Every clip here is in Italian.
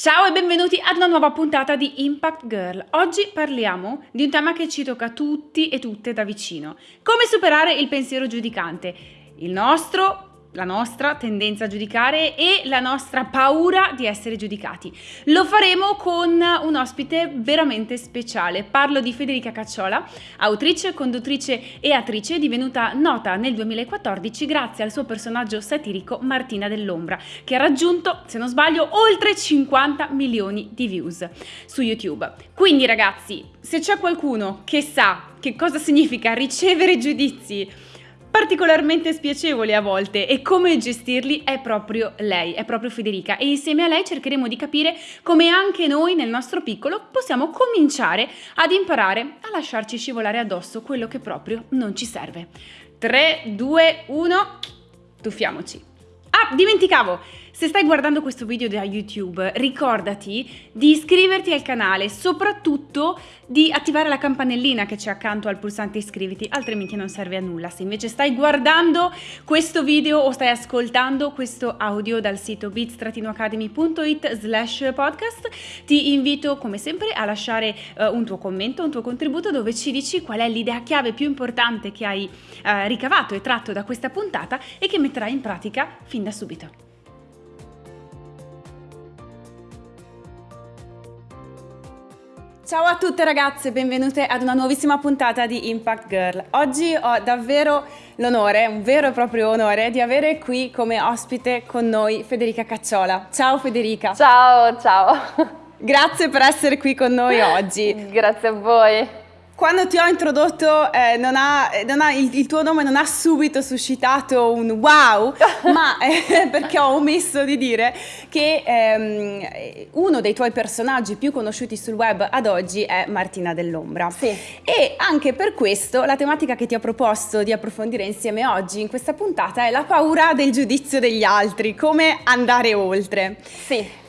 Ciao e benvenuti ad una nuova puntata di Impact Girl. Oggi parliamo di un tema che ci tocca tutti e tutte da vicino. Come superare il pensiero giudicante. Il nostro la nostra tendenza a giudicare e la nostra paura di essere giudicati. Lo faremo con un ospite veramente speciale. Parlo di Federica Cacciola, autrice, conduttrice e attrice divenuta nota nel 2014 grazie al suo personaggio satirico Martina dell'Ombra, che ha raggiunto, se non sbaglio, oltre 50 milioni di views su YouTube. Quindi ragazzi, se c'è qualcuno che sa che cosa significa ricevere giudizi, particolarmente spiacevoli a volte e come gestirli è proprio lei, è proprio Federica e insieme a lei cercheremo di capire come anche noi nel nostro piccolo possiamo cominciare ad imparare a lasciarci scivolare addosso quello che proprio non ci serve. 3, 2, 1, tuffiamoci. Ah, dimenticavo! Se stai guardando questo video da YouTube, ricordati di iscriverti al canale, soprattutto di attivare la campanellina che c'è accanto al pulsante iscriviti, altrimenti non serve a nulla. Se invece stai guardando questo video o stai ascoltando questo audio dal sito bits-academy.it slash podcast, ti invito come sempre a lasciare uh, un tuo commento, un tuo contributo dove ci dici qual è l'idea chiave più importante che hai uh, ricavato e tratto da questa puntata e che metterai in pratica fin da subito. Ciao a tutte ragazze, benvenute ad una nuovissima puntata di Impact Girl. Oggi ho davvero l'onore, un vero e proprio onore, di avere qui come ospite con noi Federica Cacciola. Ciao Federica. Ciao, ciao. Grazie per essere qui con noi oggi. Grazie a voi. Quando ti ho introdotto eh, non ha, non ha, il, il, tuo nome non ha subito suscitato un wow, ma eh, perché ho omesso di dire che ehm, uno dei tuoi personaggi più conosciuti sul web ad oggi è Martina dell'Ombra. Sì. E anche per questo la tematica che ti ho proposto di approfondire insieme oggi in questa puntata è la paura del giudizio degli altri, come andare oltre. Sì.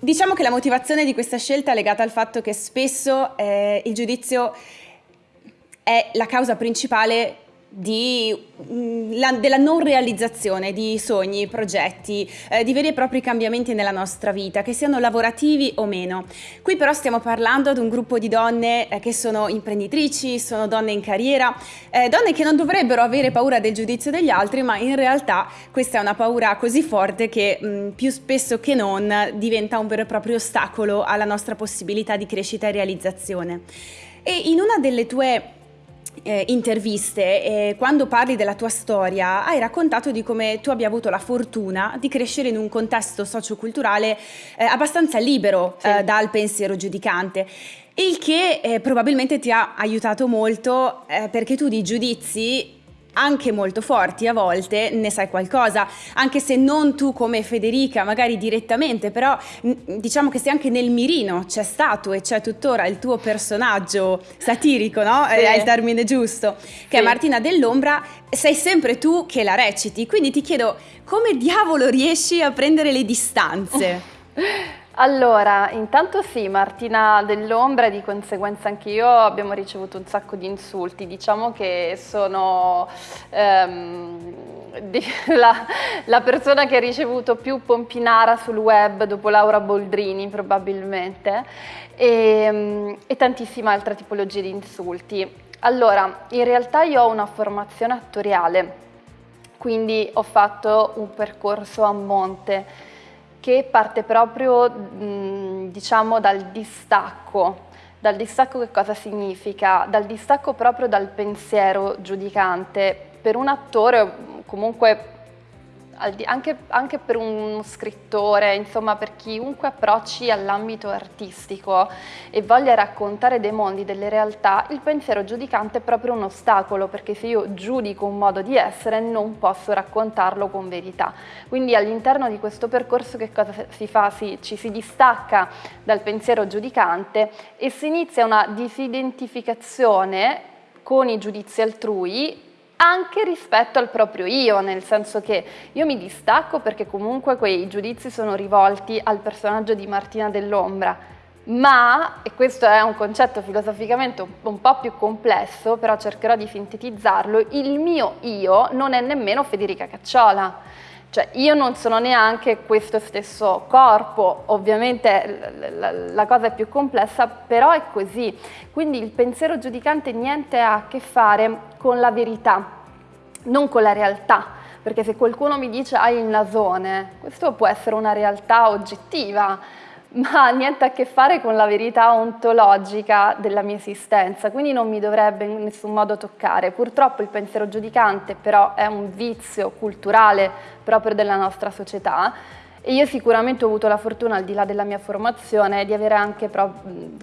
Diciamo che la motivazione di questa scelta è legata al fatto che spesso eh, il giudizio è la causa principale di, mm, la, della non realizzazione di sogni, progetti, eh, di veri e propri cambiamenti nella nostra vita, che siano lavorativi o meno. Qui però stiamo parlando di un gruppo di donne eh, che sono imprenditrici, sono donne in carriera, eh, donne che non dovrebbero avere paura del giudizio degli altri, ma in realtà questa è una paura così forte che mh, mm, più spesso che non diventa un vero e proprio ostacolo alla nostra possibilità di crescita e realizzazione. E in una delle tue eh, interviste, eh, quando parli della tua storia, hai raccontato di come tu abbia avuto la fortuna di crescere in un contesto socioculturale eh, abbastanza libero sì. Eh, dal pensiero giudicante. Il che eh, probabilmente ti ha aiutato molto eh, perché tu di giudizi anche molto forti a volte ne sai qualcosa, anche se non tu come Federica magari direttamente, però diciamo che se anche nel mirino c'è stato e c'è tuttora il tuo personaggio satirico, no? Sì. È il termine giusto, che sì. è Martina dell'Ombra, sei sempre tu che la reciti, quindi ti chiedo come diavolo riesci a prendere le distanze? Allora, intanto sì, Martina dell'Ombra e di conseguenza anche io abbiamo ricevuto un sacco di insulti, diciamo che sono ehm, la, la, persona che ha ricevuto più pompinara sul web dopo Laura Boldrini probabilmente e, e tantissime altre tipologie di insulti. Allora, in realtà io ho una formazione attoriale, quindi ho fatto un percorso a monte che parte proprio diciamo dal distacco. Dal distacco che cosa significa? Dal distacco proprio dal pensiero giudicante. Per un attore comunque anche, anche, per un scrittore, insomma per chiunque approcci all'ambito artistico e voglia raccontare dei mondi, delle realtà, il pensiero giudicante è proprio un ostacolo perché se io giudico un modo di essere non posso raccontarlo con verità. Quindi all'interno di questo percorso che cosa si fa? Si, ci si distacca dal pensiero giudicante e si inizia una disidentificazione con i giudizi altrui anche rispetto al proprio io, nel senso che io mi distacco perché comunque quei giudizi sono rivolti al personaggio di Martina dell'Ombra, ma, e questo è un concetto filosoficamente un, po' più complesso, però cercherò di sintetizzarlo, il mio io non è nemmeno Federica Cacciola, Cioè io non sono neanche questo stesso corpo, ovviamente la, cosa è più complessa, però è così. Quindi il pensiero giudicante niente ha a che fare con la verità, non con la realtà. Perché se qualcuno mi dice hai il nasone, questo può essere una realtà oggettiva, ma niente a che fare con la verità ontologica della mia esistenza, quindi non mi dovrebbe in nessun modo toccare. Purtroppo il pensiero giudicante però è un vizio culturale proprio della nostra società e io sicuramente ho avuto la fortuna, al di là della mia formazione, di avere anche,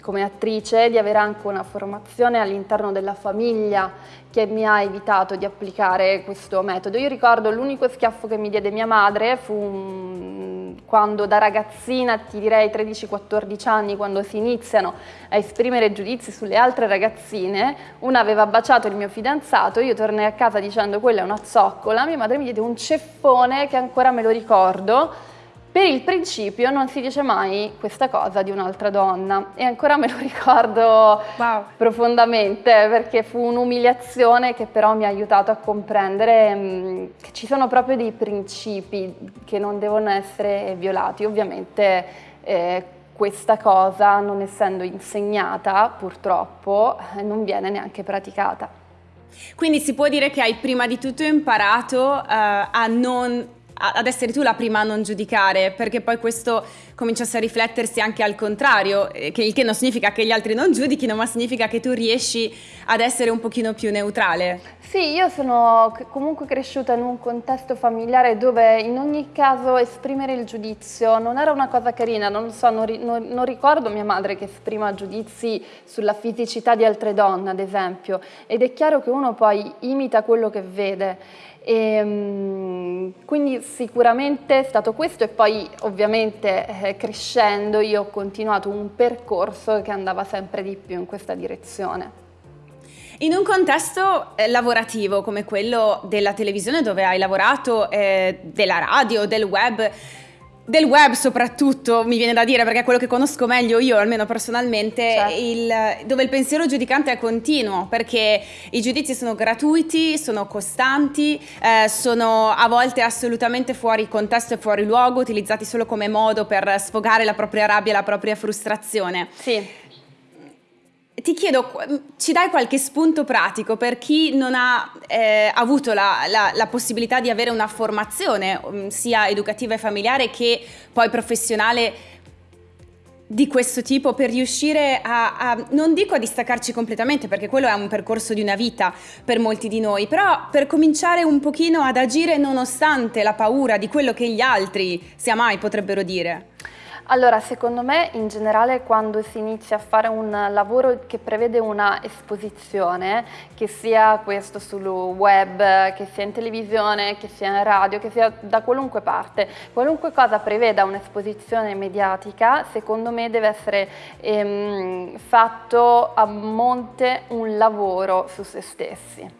come attrice, di avere anche una formazione all'interno della famiglia che mi ha evitato di applicare questo metodo. Io ricordo l'unico schiaffo che mi diede mia madre fu un... quando da ragazzina, ti direi 13-14 anni, quando si iniziano a esprimere giudizi sulle altre ragazzine, una aveva baciato il mio fidanzato, io tornai a casa dicendo quella è una zoccola, mia madre mi diede un ceffone che ancora me lo ricordo, per il principio non si dice mai questa cosa di un'altra donna e ancora me lo ricordo wow. profondamente perché fu un'umiliazione che però mi ha aiutato a comprendere mh, mm, che ci sono proprio dei principi che non devono essere violati. Ovviamente eh, questa cosa non essendo insegnata purtroppo eh, non viene neanche praticata. Quindi si può dire che hai prima di tutto imparato uh, a non ad essere tu la prima a non giudicare, perché poi questo cominciasse a riflettersi anche al contrario, eh, che il che non significa che gli altri non giudichino, ma significa che tu riesci ad essere un pochino più neutrale. Sì, io sono comunque cresciuta in un contesto familiare dove in ogni caso esprimere il giudizio non era una cosa carina, non, so, non, non, non ricordo mia madre che esprima giudizi sulla fisicità di altre donne, ad esempio, ed è chiaro che uno poi imita quello che vede. E, ehm, quindi sicuramente è stato questo e poi ovviamente eh, crescendo io ho continuato un percorso che andava sempre di più in questa direzione. In un contesto eh, lavorativo come quello della televisione dove hai lavorato, eh, della radio, del web, del web soprattutto, mi viene da dire, perché è quello che conosco meglio io, almeno personalmente, certo. il, dove il pensiero giudicante è continuo, perché i giudizi sono gratuiti, sono costanti, eh, sono a volte assolutamente fuori contesto e fuori luogo, utilizzati solo come modo per sfogare la propria rabbia e la propria frustrazione. Sì ti chiedo, ci dai qualche spunto pratico per chi non ha eh, avuto la, la, la, possibilità di avere una formazione mm, sia educativa e familiare che poi professionale di questo tipo per riuscire a, a, non dico a distaccarci completamente perché quello è un percorso di una vita per molti di noi, però per cominciare un pochino ad agire nonostante la paura di quello che gli altri sia mai potrebbero dire. Allora, secondo me in generale quando si inizia a fare un lavoro che prevede una esposizione, che sia questo sul web, che sia in televisione, che sia in radio, che sia da qualunque parte, qualunque cosa preveda un'esposizione mediatica, secondo me deve essere ehm, fatto a monte un lavoro su se stessi.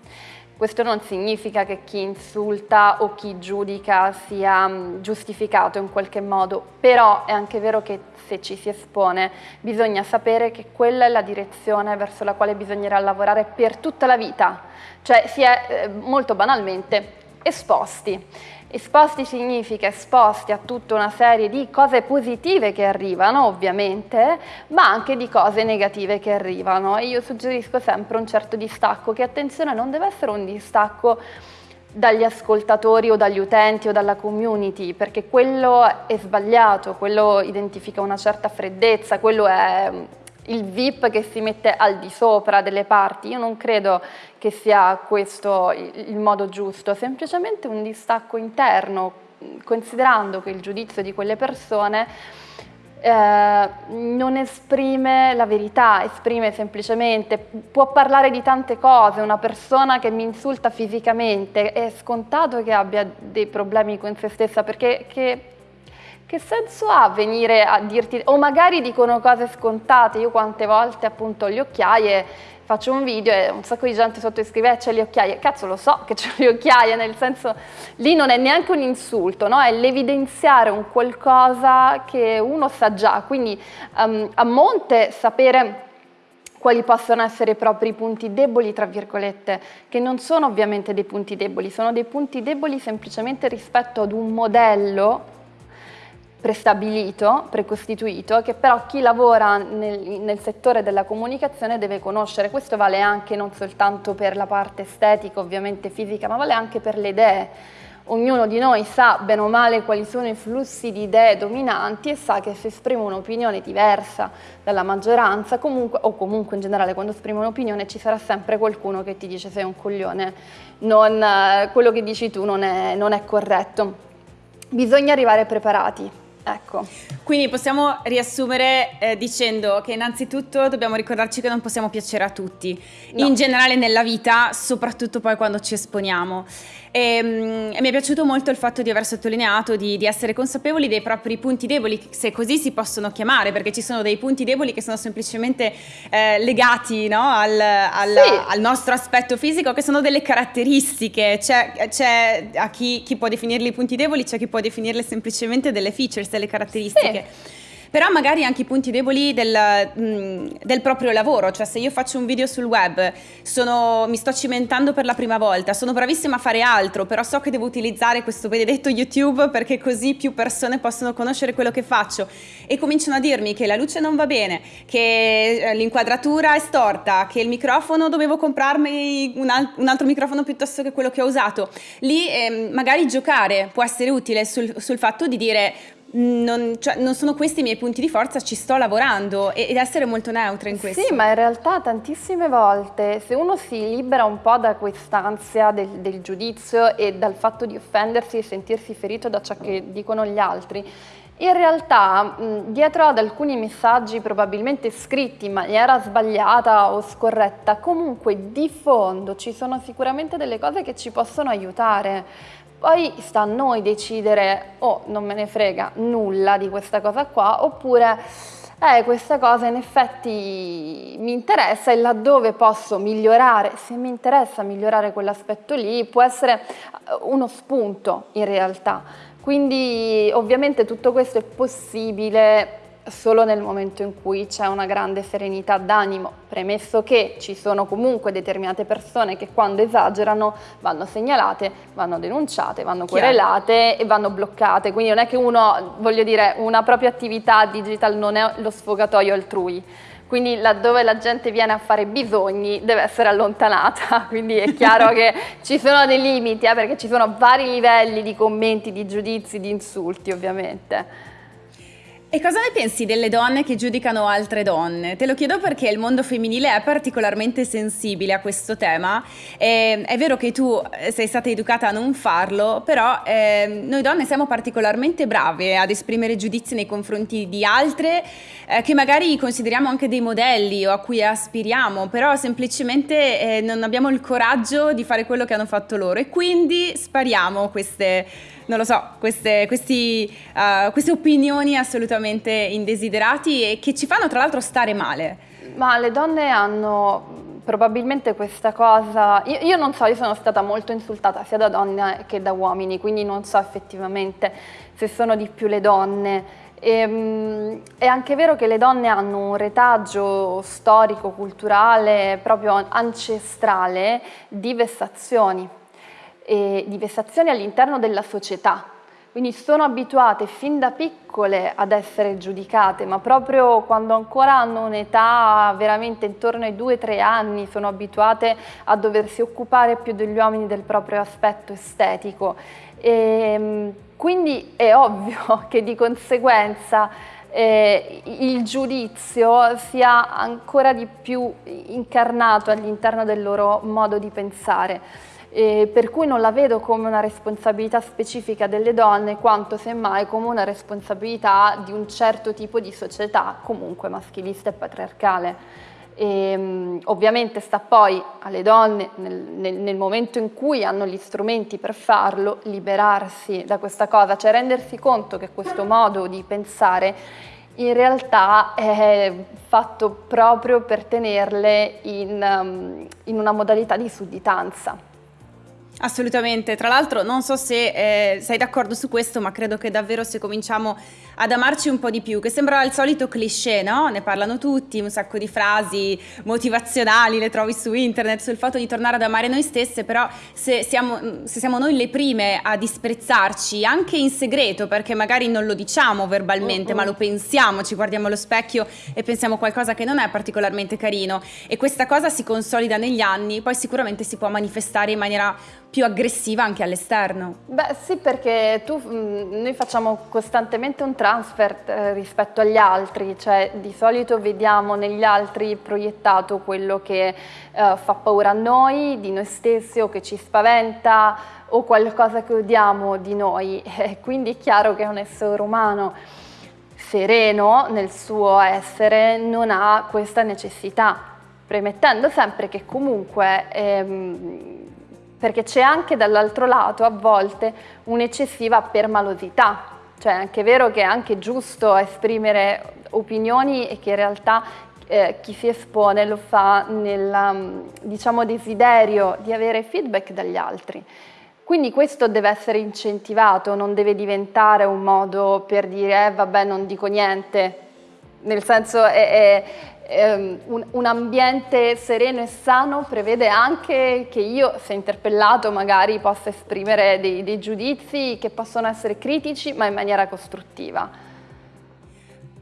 Questo non significa che chi insulta o chi giudica sia mm, giustificato in qualche modo, però è anche vero che se ci si espone bisogna sapere che quella è la direzione verso la quale bisognerà lavorare per tutta la vita, cioè si è eh, molto banalmente esposti. Esposti significa esposti a tutta una serie di cose positive che arrivano, ovviamente, ma anche di cose negative che arrivano. E io suggerisco sempre un certo distacco, che attenzione non deve essere un distacco dagli ascoltatori o dagli utenti o dalla community, perché quello è sbagliato, quello identifica una certa freddezza, quello è il VIP che si mette al di sopra delle parti, io non credo che sia questo il modo giusto, semplicemente un distacco interno, considerando che il giudizio di quelle persone eh, non esprime la verità, esprime semplicemente, può parlare di tante cose, una persona che mi insulta fisicamente, è scontato che abbia dei problemi con se stessa, perché che senso ha venire a dirti, o magari dicono cose scontate, io quante volte appunto le occhiaie faccio un video e un sacco di gente sotto scrive eh, c'è le occhiaie, cazzo lo so che c'è le occhiaie, nel senso lì non è neanche un insulto, no? è l'evidenziare un qualcosa che uno sa già, quindi um, a monte sapere quali possono essere i propri punti deboli, tra virgolette, che non sono ovviamente dei punti deboli, sono dei punti deboli semplicemente rispetto ad un modello prestabilito, precostituito, che però chi lavora nel, nel, settore della comunicazione deve conoscere. Questo vale anche non soltanto per la parte estetica, ovviamente fisica, ma vale anche per le idee. Ognuno di noi sa bene o male quali sono i flussi di idee dominanti e sa che se esprime un'opinione diversa dalla maggioranza, comunque, o comunque in generale quando esprime un'opinione ci sarà sempre qualcuno che ti dice sei un coglione, non, eh, quello che dici tu non è, non è corretto. Bisogna arrivare preparati, Ecco. Quindi possiamo riassumere eh, dicendo che innanzitutto dobbiamo ricordarci che non possiamo piacere a tutti, no. in generale nella vita, soprattutto poi quando ci esponiamo. E, mm, e, mi è piaciuto molto il fatto di aver sottolineato di, di, essere consapevoli dei propri punti deboli, se così si possono chiamare, perché ci sono dei punti deboli che sono semplicemente eh, legati no, al, al, sì. al, nostro aspetto fisico, che sono delle caratteristiche. C'è, c'è a chi, chi, può definirli punti deboli, c'è chi può definirle semplicemente delle features, delle caratteristiche. Sì però magari anche i punti deboli del, mm, del, proprio lavoro, cioè se io faccio un video sul web, sono, mi sto cimentando per la prima volta, sono bravissima a fare altro, però so che devo utilizzare questo benedetto YouTube perché così più persone possono conoscere quello che faccio e cominciano a dirmi che la luce non va bene, che eh, l'inquadratura è storta, che il microfono dovevo comprarmi un, al- un, altro microfono piuttosto che quello che ho usato. Lì eh, magari giocare può essere utile sul, sul fatto di dire non, cioè, non, sono questi i miei punti di forza, ci sto lavorando ed essere molto neutra in questo. Sì, ma in realtà tantissime volte se uno si libera un po' da quest'ansia del, del giudizio e dal fatto di offendersi e sentirsi ferito da ciò che dicono gli altri, in realtà dietro ad alcuni messaggi probabilmente scritti in maniera sbagliata o scorretta, comunque di fondo ci sono sicuramente delle cose che ci possono aiutare. Poi sta a noi decidere, oh non me ne frega nulla di questa cosa qua, oppure eh, questa cosa in effetti mi interessa e laddove posso migliorare, se mi interessa migliorare quell'aspetto lì, può essere eh, uno spunto in realtà. Quindi ovviamente tutto questo è possibile solo nel momento in cui c'è una grande serenità d'animo, premesso che ci sono comunque determinate persone che quando esagerano vanno segnalate, vanno denunciate, vanno querelate e vanno bloccate, quindi non è che uno, voglio dire, una propria attività digital non è lo sfogatoio altrui, quindi laddove la gente viene a fare bisogni deve essere allontanata, quindi è chiaro che ci sono dei limiti, eh, perché ci sono vari livelli di commenti, di giudizi, di insulti ovviamente. E cosa ne pensi delle donne che giudicano altre donne? Te lo chiedo perché il mondo femminile è particolarmente sensibile a questo tema. E è vero che tu eh, sei stata educata a non farlo, però eh, noi donne siamo particolarmente brave ad esprimere giudizi nei confronti di altre eh, che magari consideriamo anche dei modelli o a cui aspiriamo, però semplicemente eh, non abbiamo il coraggio di fare quello che hanno fatto loro e quindi spariamo queste non lo so, queste, questi, uh, queste opinioni assolutamente indesiderati e che ci fanno tra l'altro stare male. Ma le donne hanno probabilmente questa cosa, io, io, non so, io sono stata molto insultata sia da donne che da uomini, quindi non so effettivamente se sono di più le donne. E, ehm, è anche vero che le donne hanno un retaggio storico, culturale, proprio ancestrale di vessazioni di vessazioni all'interno della società. Quindi sono abituate fin da piccole ad essere giudicate, ma proprio quando ancora hanno un'età veramente intorno ai 2-3 anni sono abituate a doversi occupare più degli uomini del proprio aspetto estetico. E, ehm, quindi è ovvio che di conseguenza eh, il giudizio sia ancora di più incarnato all'interno del loro modo di pensare eh, per cui non la vedo come una responsabilità specifica delle donne quanto semmai come una responsabilità di un certo tipo di società comunque maschilista e patriarcale. E, ehm, ovviamente sta poi alle donne nel, nel, nel, momento in cui hanno gli strumenti per farlo liberarsi da questa cosa, cioè rendersi conto che questo modo di pensare in realtà è fatto proprio per tenerle in, um, in una modalità di sudditanza. Assolutamente, tra l'altro non so se eh, sei d'accordo su questo, ma credo che davvero se cominciamo ad amarci un po' di più, che sembra il solito cliché, no? Ne parlano tutti, un sacco di frasi motivazionali, le trovi su internet, sul fatto di tornare ad amare noi stesse, però se siamo, se siamo noi le prime a disprezzarci, anche in segreto, perché magari non lo diciamo verbalmente, uh-uh. ma lo pensiamo, ci guardiamo allo specchio e pensiamo qualcosa che non è particolarmente carino e questa cosa si consolida negli anni, poi sicuramente si può manifestare in maniera più aggressiva anche all'esterno. Beh sì perché tu, mm, noi facciamo costantemente un transfer eh, rispetto agli altri, cioè di solito vediamo negli altri proiettato quello che eh, fa paura a noi, di noi stessi o che ci spaventa o qualcosa che odiamo di noi, e quindi è chiaro che un essere umano sereno nel suo essere non ha questa necessità, premettendo sempre che comunque ehm, perché c'è anche dall'altro lato a volte un'eccessiva permalosità, cioè è anche vero che è anche giusto esprimere opinioni e che in realtà eh, chi si espone lo fa nel mm, diciamo, desiderio di avere feedback dagli altri. Quindi questo deve essere incentivato, non deve diventare un modo per dire eh, vabbè non dico niente, nel senso è, è, ehm, un, ambiente sereno e sano prevede anche che io, se interpellato, magari possa esprimere dei, dei giudizi che possono essere critici ma in maniera costruttiva.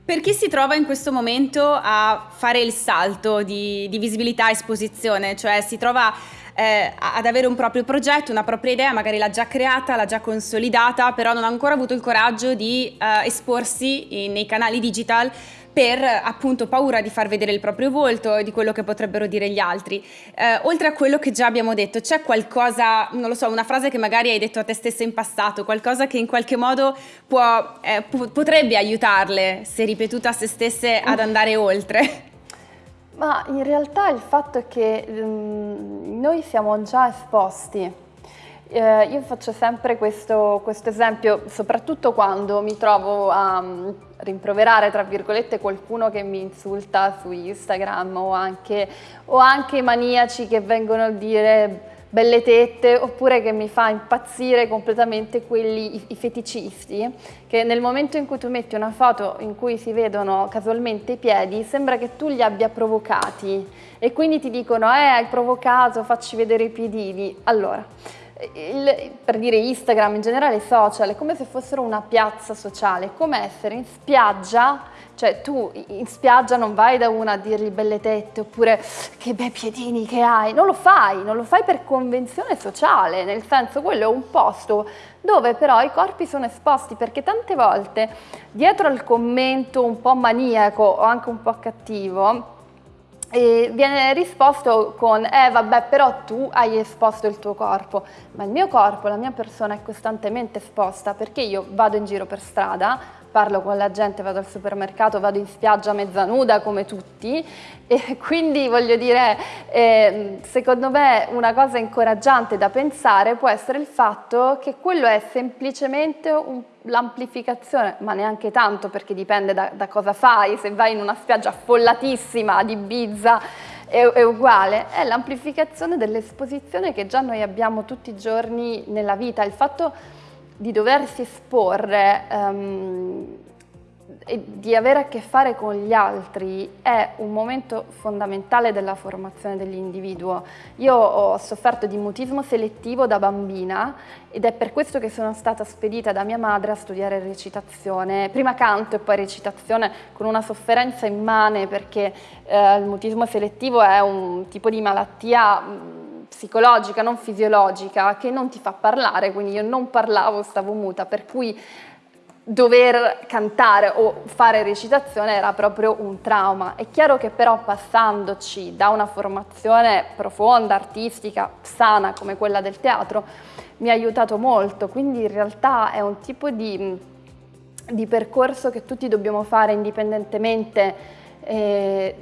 Per chi si trova in questo momento a fare il salto di, di visibilità e esposizione, cioè si trova eh, ad avere un proprio progetto, una propria idea, magari l'ha già creata, l'ha già consolidata, però non ha ancora avuto il coraggio di eh, esporsi in, nei canali digital per appunto paura di far vedere il proprio volto e di quello che potrebbero dire gli altri. Eh, oltre a quello che già abbiamo detto, c'è qualcosa, non lo so, una frase che magari hai detto a te stessa in passato, qualcosa che in qualche modo può, eh, potrebbe aiutarle, se ripetuta a se stesse, ad andare oltre? Ma in realtà il fatto è che um, noi siamo già esposti eh, io faccio sempre questo, questo, esempio, soprattutto quando mi trovo a um, rimproverare, tra virgolette, qualcuno che mi insulta su Instagram o anche, o anche maniaci che vengono a dire belle tette oppure che mi fa impazzire completamente quelli, i, i, feticisti che nel momento in cui tu metti una foto in cui si vedono casualmente i piedi sembra che tu li abbia provocati e quindi ti dicono eh hai provocato facci vedere i piedini. Allora il, per dire Instagram, in generale social, è come se fossero una piazza sociale, come essere in spiaggia, cioè tu in spiaggia non vai da una a dirgli belle tette oppure che bei piedini che hai, non lo fai, non lo fai per convenzione sociale, nel senso quello è un posto dove però i corpi sono esposti perché tante volte dietro al commento un po' maniaco o anche un po' cattivo e viene risposto con eh vabbè però tu hai esposto il tuo corpo. Ma il mio corpo, la mia persona è costantemente esposta perché io vado in giro per strada parlo con la gente, vado al supermercato, vado in spiaggia mezza nuda come tutti. E quindi voglio dire, eh, secondo me una cosa incoraggiante da pensare può essere il fatto che quello è semplicemente l'amplificazione, ma neanche tanto perché dipende da, da, cosa fai, se vai in una spiaggia affollatissima di Ibiza è, è uguale, è l'amplificazione dell'esposizione che già noi abbiamo tutti i giorni nella vita, il fatto di doversi esporre um, e di avere a che fare con gli altri è un momento fondamentale della formazione dell'individuo. Io ho sofferto di mutismo selettivo da bambina ed è per questo che sono stata spedita da mia madre a studiare recitazione, prima canto e poi recitazione con una sofferenza immane perché eh, il mutismo selettivo è un tipo di malattia psicologica, non fisiologica, che non ti fa parlare, quindi io non parlavo, stavo muta, per cui dover cantare o fare recitazione era proprio un trauma. È chiaro che però passandoci da una formazione profonda, artistica, sana come quella del teatro, mi ha aiutato molto, quindi in realtà è un tipo di, di percorso che tutti dobbiamo fare indipendentemente eh,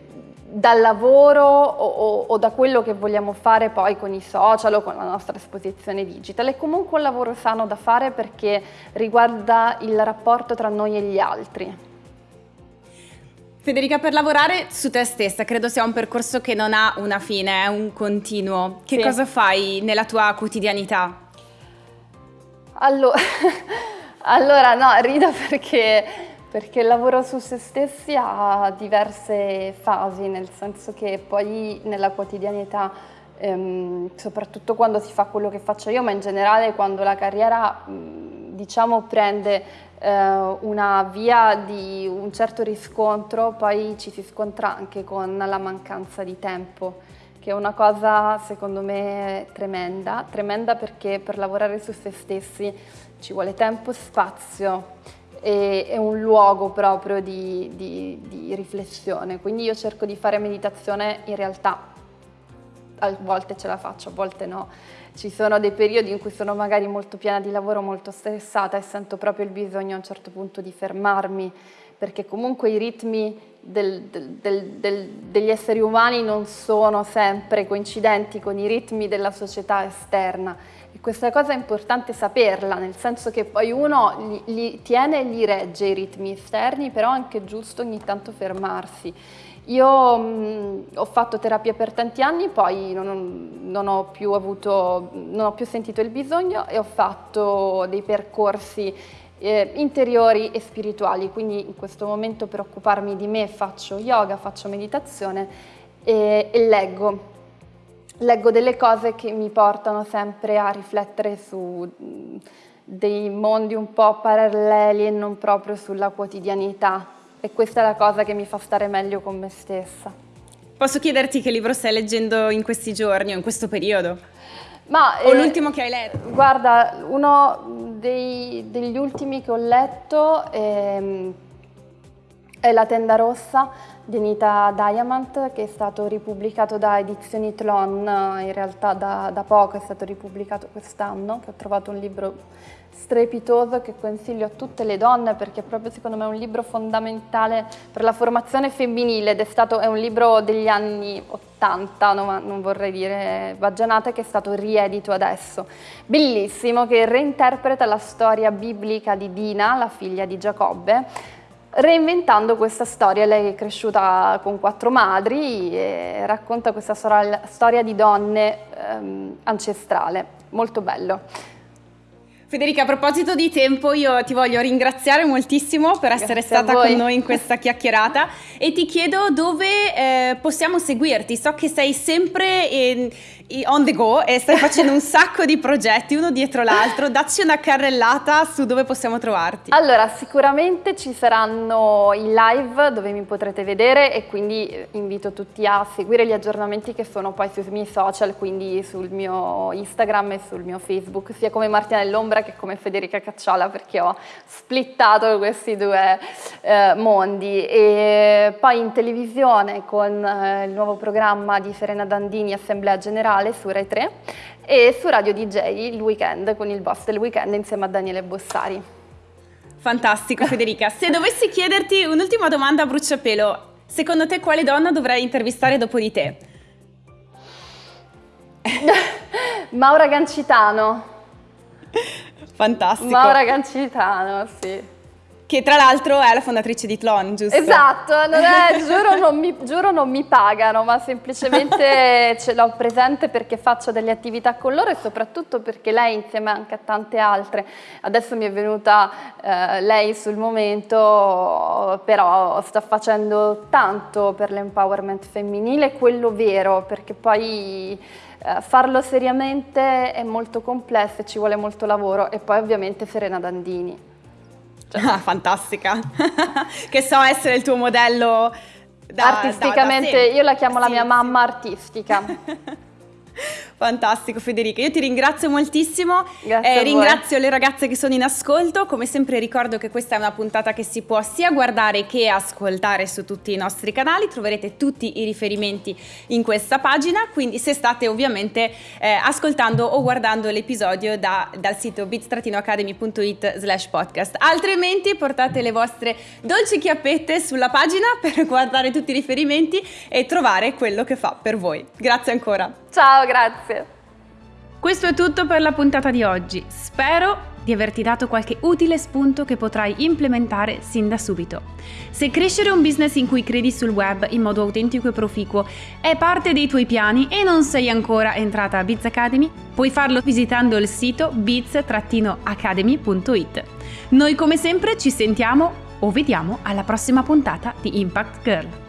dal lavoro o, o, o, da quello che vogliamo fare poi con i social o con la nostra esposizione digital. È comunque un lavoro sano da fare perché riguarda il rapporto tra noi e gli altri. Federica, per lavorare su te stessa credo sia un percorso che non ha una fine, è un continuo. Che sì. cosa fai nella tua quotidianità? Allora, allora no, rido perché, perché il lavoro su se stessi ha diverse fasi, nel senso che poi nella quotidianità, ehm, soprattutto quando si fa quello che faccio io, ma in generale quando la carriera diciamo prende eh, una via di un certo riscontro, poi ci si scontra anche con la mancanza di tempo, che è una cosa secondo me tremenda, tremenda perché per lavorare su se stessi ci vuole tempo, spazio e, e un luogo proprio di, di, di riflessione, quindi io cerco di fare meditazione in realtà a volte ce la faccio, a volte no. Ci sono dei periodi in cui sono magari molto piena di lavoro, molto stressata e sento proprio il bisogno a un certo punto di fermarmi, perché comunque i ritmi del, del, del, degli esseri umani non sono sempre coincidenti con i ritmi della società esterna. E questa cosa è importante saperla, nel senso che poi uno li, li tiene e li regge i ritmi esterni, però è anche giusto ogni tanto fermarsi. Io mh, ho fatto terapia per tanti anni, poi non, non, ho più avuto, non ho più sentito il bisogno e ho fatto dei percorsi eh, interiori e spirituali, quindi in questo momento per occuparmi di me faccio yoga, faccio meditazione e, e leggo. Leggo delle cose che mi portano sempre a riflettere su dei mondi un po' paralleli e non proprio sulla quotidianità e questa è la cosa che mi fa stare meglio con me stessa. Posso chiederti che libro stai leggendo in questi giorni o in questo periodo? Ma, o eh, l'ultimo che hai letto? Guarda, uno dei, degli ultimi che ho letto è, è La tenda rossa di Anita Diamant che è stato ripubblicato da Edizioni Tlon, in realtà da, da poco, è stato ripubblicato quest'anno, che ho trovato un libro strepitoso che consiglio a tutte le donne perché proprio secondo me è un libro fondamentale per la formazione femminile ed è, stato, è un libro degli anni 80, no, non vorrei dire baggianate, che è stato riedito adesso. Bellissimo, che reinterpreta la storia biblica di Dina, la figlia di Giacobbe, reinventando questa storia. Lei è cresciuta con quattro madri e racconta questa storia di donne ehm, ancestrale, molto bello. Federica, a proposito di tempo, io ti voglio ringraziare moltissimo per essere Grazie stata con noi in questa chiacchierata e ti chiedo dove eh, possiamo seguirti. So che sei sempre in, on the go e stai facendo un sacco di progetti uno dietro l'altro, dacci una carrellata su dove possiamo trovarti. Allora, sicuramente ci saranno i live dove mi potrete vedere e quindi eh, invito tutti a seguire gli aggiornamenti che sono poi sui miei social, quindi sul mio Instagram e sul mio Facebook, sia come Martina dell'Ombra che come Federica Cacciola perché ho splittato questi due eh, mondi e poi in televisione con eh, il nuovo programma di Serena Dandini Assemblea Generale musicale su Rai 3 e su Radio DJ il weekend con il boss del weekend insieme a Daniele Bossari. Fantastico Federica, se dovessi chiederti un'ultima domanda a bruciapelo, secondo te quale donna dovrei intervistare dopo di te? Maura Gancitano. Fantastico. Maura Gancitano, sì che tra l'altro è la fondatrice di Tlon, giusto? Esatto, non è, giuro, non mi, giuro, non mi, pagano, ma semplicemente ce l'ho presente perché faccio delle attività con loro e soprattutto perché lei insieme anche a tante altre, adesso mi è venuta eh, lei sul momento, però sta facendo tanto per l'empowerment femminile, quello vero, perché poi eh, farlo seriamente è molto complesso e ci vuole molto lavoro e poi ovviamente Serena Dandini. Cioè, ah, fantastica. che so essere il tuo modello da, Artisticamente, da, da io la chiamo sì, la mia mamma artistica. Fantastico Federica, io ti ringrazio moltissimo, eh, ringrazio le ragazze che sono in ascolto, come sempre ricordo che questa è una puntata che si può sia guardare che ascoltare su tutti i nostri canali, troverete tutti i riferimenti in questa pagina, quindi se state ovviamente eh, ascoltando o guardando l'episodio da, dal sito bit-academy.it slash podcast, altrimenti portate le vostre dolci chiappette sulla pagina per guardare tutti i riferimenti e trovare quello che fa per voi. Grazie ancora. Ciao, grazie. Questo è tutto per la puntata di oggi. Spero di averti dato qualche utile spunto che potrai implementare sin da subito. Se crescere un business in cui credi sul web in modo autentico e proficuo è parte dei tuoi piani e non sei ancora entrata a Biz Academy, puoi farlo visitando il sito biz-academy.it. Noi come sempre ci sentiamo o vediamo alla prossima puntata di Impact Girl.